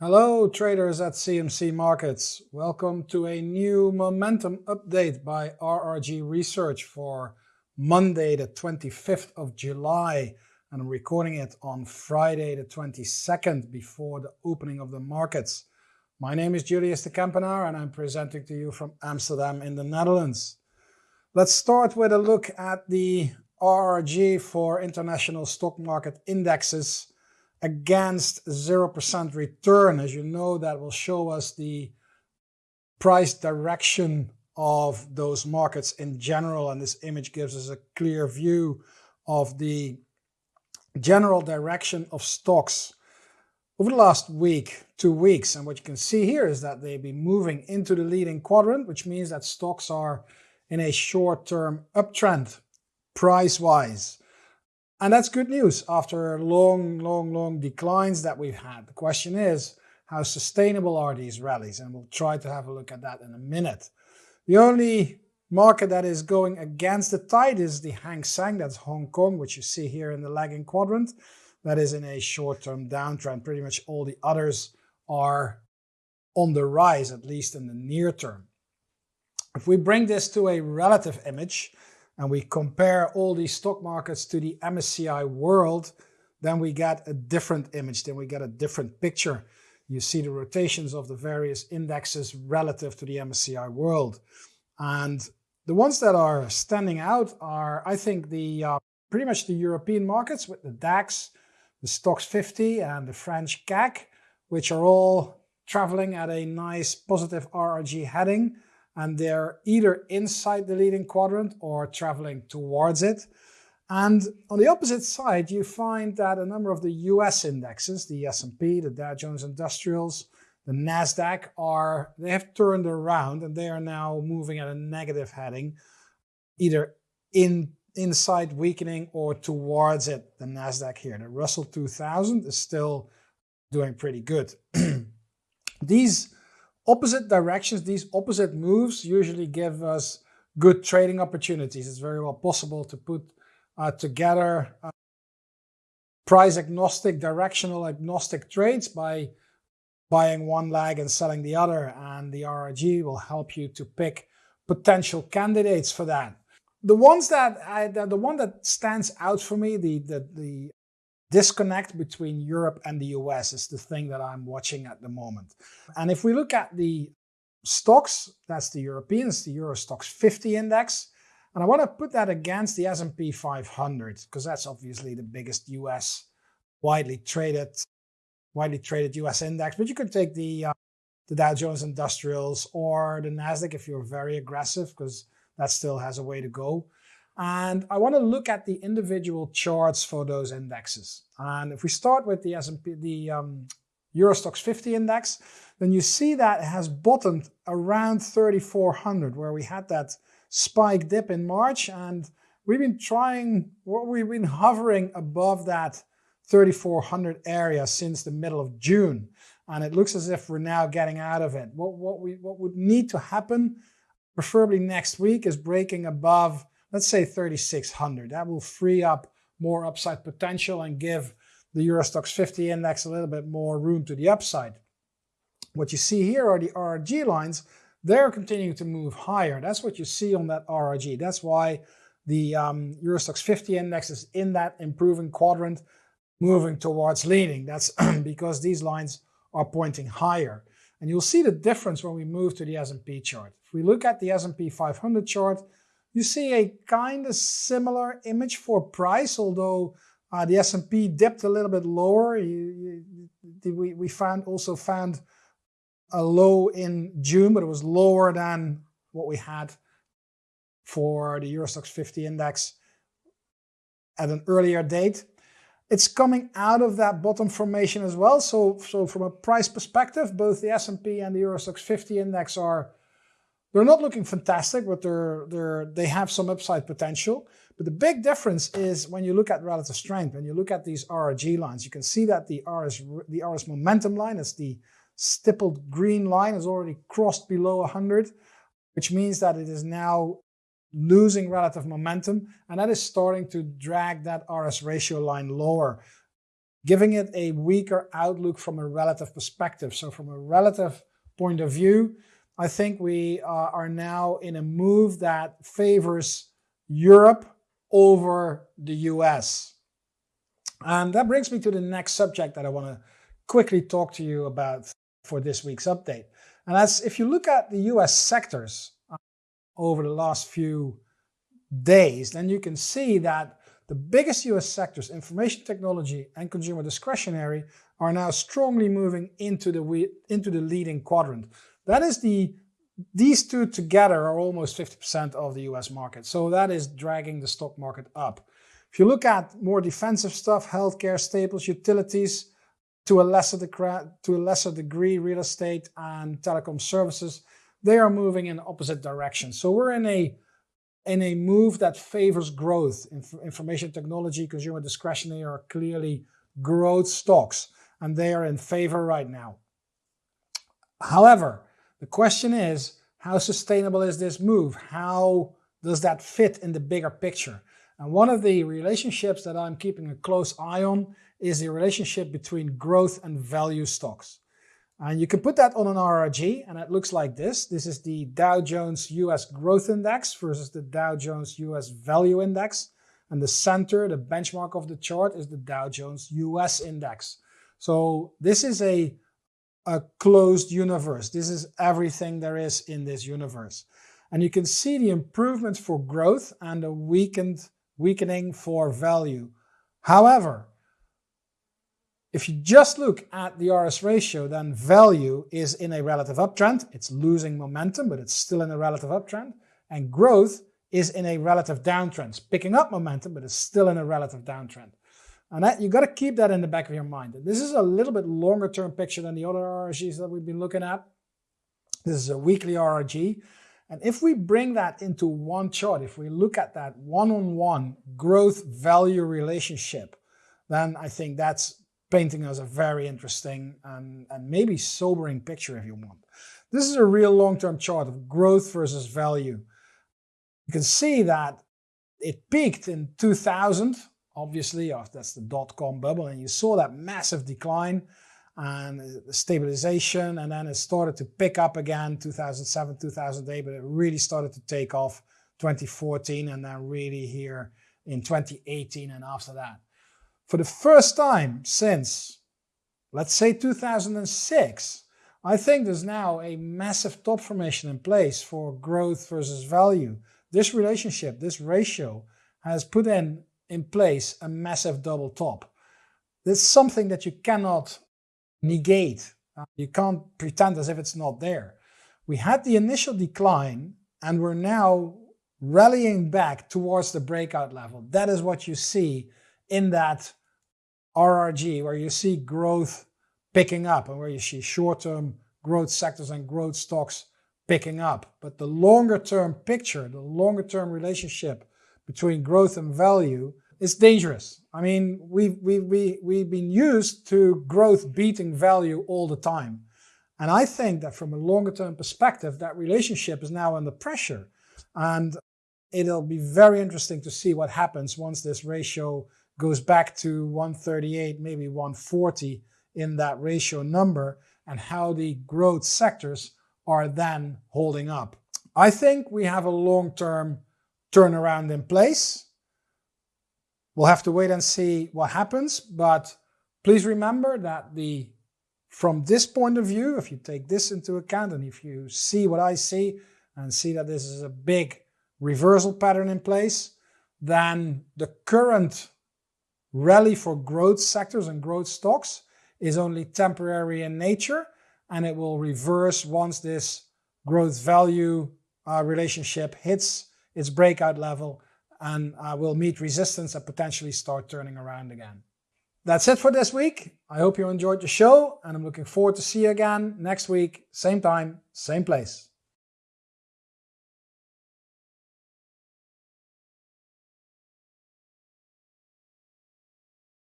Hello traders at CMC Markets. Welcome to a new momentum update by RRG Research for Monday the 25th of July and I'm recording it on Friday the 22nd before the opening of the markets. My name is Julius de Kempenaer and I'm presenting to you from Amsterdam in the Netherlands. Let's start with a look at the RRG for international stock market indexes against 0% return. As you know, that will show us the price direction of those markets in general. And this image gives us a clear view of the general direction of stocks over the last week, two weeks. And what you can see here is that they've been moving into the leading quadrant, which means that stocks are in a short-term uptrend price-wise. And that's good news after long, long, long declines that we've had. The question is, how sustainable are these rallies? And we'll try to have a look at that in a minute. The only market that is going against the tide is the Hang Seng, that's Hong Kong, which you see here in the lagging quadrant. That is in a short-term downtrend. Pretty much all the others are on the rise, at least in the near term. If we bring this to a relative image, and we compare all these stock markets to the MSCI world, then we get a different image, then we get a different picture. You see the rotations of the various indexes relative to the MSCI world. And the ones that are standing out are, I think, the uh, pretty much the European markets with the DAX, the STOXX 50 and the French CAC, which are all traveling at a nice positive RRG heading and they're either inside the leading quadrant or traveling towards it. And on the opposite side, you find that a number of the US indexes, the S&P, the Dow Jones Industrials, the NASDAQ are, they have turned around and they are now moving at a negative heading, either in inside weakening or towards it, the NASDAQ here. The Russell 2000 is still doing pretty good. These opposite directions, these opposite moves usually give us good trading opportunities. It's very well possible to put uh, together uh, price agnostic, directional agnostic trades by buying one leg and selling the other. And the RRG will help you to pick potential candidates for that. The ones that I, the, the one that stands out for me, the, the, the disconnect between Europe and the US is the thing that I'm watching at the moment. And if we look at the stocks, that's the Europeans, the Euro Stoxx 50 index, and I want to put that against the S&P 500 because that's obviously the biggest US widely traded widely traded US index, but you could take the uh, the Dow Jones Industrials or the Nasdaq if you're very aggressive because that still has a way to go. And I want to look at the individual charts for those indexes. And if we start with the S&P, the um, Euro Stoxx 50 index, then you see that it has bottomed around 3,400, where we had that spike dip in March. And we've been trying, well, we've been hovering above that 3,400 area since the middle of June. And it looks as if we're now getting out of it. What, what, we, what would need to happen, preferably next week, is breaking above let's say 3,600. That will free up more upside potential and give the Euro Stoxx 50 index a little bit more room to the upside. What you see here are the RRG lines. They're continuing to move higher. That's what you see on that RRG. That's why the um, Euro Stoxx 50 index is in that improving quadrant, moving towards leading. That's because these lines are pointing higher. And you'll see the difference when we move to the S&P chart. If we look at the S&P 500 chart, you see a kind of similar image for price, although uh, the S&P dipped a little bit lower. You, you, we, we found also found a low in June, but it was lower than what we had for the Euro Stoxx 50 index at an earlier date. It's coming out of that bottom formation as well. So, so from a price perspective, both the S&P and the Euro Stoxx 50 index are they're not looking fantastic, but they're, they're, they have some upside potential. But the big difference is when you look at relative strength, when you look at these RRG lines, you can see that the RS, the RS momentum line, is the stippled green line, has already crossed below 100, which means that it is now losing relative momentum, and that is starting to drag that RS ratio line lower. giving it a weaker outlook from a relative perspective. So from a relative point of view, I think we uh, are now in a move that favors Europe over the US. And that brings me to the next subject that I want to quickly talk to you about for this week's update. And that's if you look at the US sectors uh, over the last few days, then you can see that the biggest US sectors, information technology and consumer discretionary, are now strongly moving into the, into the leading quadrant. That is the, these two together are almost 50% of the US market. So that is dragging the stock market up. If you look at more defensive stuff, healthcare, staples, utilities, to a lesser to a lesser degree real estate and telecom services, they are moving in opposite directions. So we're in a in a move that favors growth. Inf information technology, consumer discretionary are clearly growth stocks, and they are in favor right now. However, the question is, how sustainable is this move? How does that fit in the bigger picture? And one of the relationships that I'm keeping a close eye on is the relationship between growth and value stocks. And you can put that on an RRG and it looks like this. This is the Dow Jones US Growth Index versus the Dow Jones US Value Index. And the center, the benchmark of the chart is the Dow Jones US Index. So this is a, a closed universe. This is everything there is in this universe. And you can see the improvements for growth and a weakened weakening for value. However, if you just look at the RS ratio, then value is in a relative uptrend. It's losing momentum, but it's still in a relative uptrend. And growth is in a relative downtrend. It's picking up momentum, but it's still in a relative downtrend. And that, you got to keep that in the back of your mind. This is a little bit longer term picture than the other RRGs that we've been looking at. This is a weekly RRG. And if we bring that into one chart, if we look at that one-on-one -on -one growth value relationship, then I think that's painting us a very interesting and, and maybe sobering picture if you want. This is a real long-term chart of growth versus value. You can see that it peaked in 2000, obviously, oh, that's the dot-com bubble, and you saw that massive decline and stabilization, and then it started to pick up again 2007, 2008, but it really started to take off 2014, and then really here in 2018 and after that for the first time since, let's say 2006, I think there's now a massive top formation in place for growth versus value. This relationship, this ratio, has put in, in place a massive double top. This is something that you cannot negate. Uh, you can't pretend as if it's not there. We had the initial decline and we're now rallying back towards the breakout level. That is what you see in that RRG, where you see growth picking up and where you see short-term growth sectors and growth stocks picking up. But the longer term picture, the longer term relationship between growth and value is dangerous. I mean, we've, we we, we've been used to growth beating value all the time. And I think that from a longer term perspective, that relationship is now under pressure. And it'll be very interesting to see what happens once this ratio goes back to 138, maybe 140 in that ratio number and how the growth sectors are then holding up. I think we have a long-term turnaround in place. We'll have to wait and see what happens, but please remember that the from this point of view, if you take this into account and if you see what I see and see that this is a big reversal pattern in place, then the current rally for growth sectors and growth stocks is only temporary in nature and it will reverse once this growth value uh, relationship hits its breakout level and uh, will meet resistance and potentially start turning around again. That's it for this week. I hope you enjoyed the show and I'm looking forward to see you again next week, same time, same place.